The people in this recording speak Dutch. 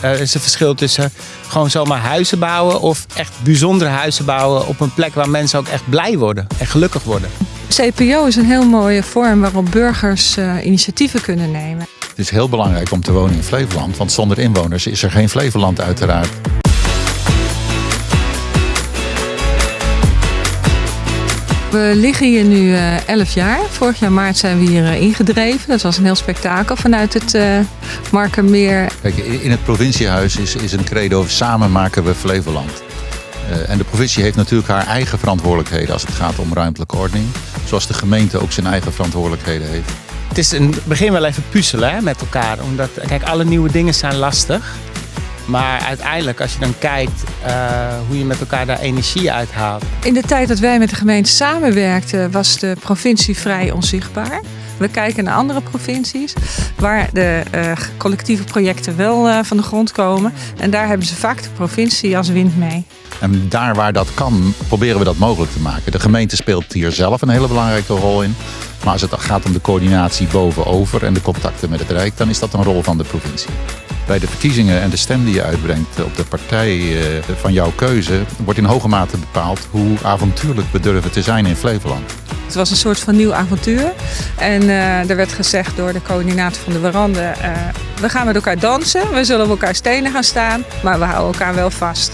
Er is een verschil tussen gewoon zomaar huizen bouwen of echt bijzondere huizen bouwen op een plek waar mensen ook echt blij worden en gelukkig worden. CPO is een heel mooie vorm waarop burgers uh, initiatieven kunnen nemen. Het is heel belangrijk om te wonen in Flevoland, want zonder inwoners is er geen Flevoland uiteraard. We liggen hier nu uh, eh, 11 jaar. Vorig jaar maart zijn we hier uh, ingedreven. Dat was een heel spektakel vanuit het uh, Markermeer. Kijk, in het provinciehuis is, is een credo samen maken we Flevoland. en de provincie heeft natuurlijk haar eigen verantwoordelijkheden als het gaat om ruimtelijke ordening. Zoals de gemeente ook zijn eigen verantwoordelijkheden heeft. Het is in het begin wel even puzzelen hè, met elkaar. Omdat, kijk, alle nieuwe dingen zijn lastig. Maar uiteindelijk, als je dan kijkt uh, hoe je met elkaar daar energie uithaalt. In de tijd dat wij met de gemeente samenwerkten, was de provincie vrij onzichtbaar. We kijken naar andere provincies waar de uh, collectieve projecten wel uh, van de grond komen. En daar hebben ze vaak de provincie als wind mee. En daar waar dat kan, proberen we dat mogelijk te maken. De gemeente speelt hier zelf een hele belangrijke rol in. Maar als het gaat om de coördinatie bovenover en de contacten met het Rijk, dan is dat een rol van de provincie. Bij de verkiezingen en de stem die je uitbrengt op de partij eh, van jouw keuze, wordt in hoge mate bepaald hoe avontuurlijk we durven te zijn in Flevoland. Het was een soort van nieuw avontuur. En uh, er werd gezegd door de coördinator van de Warande, uh, we gaan met elkaar dansen, we zullen op elkaar stenen gaan staan, maar we houden elkaar wel vast.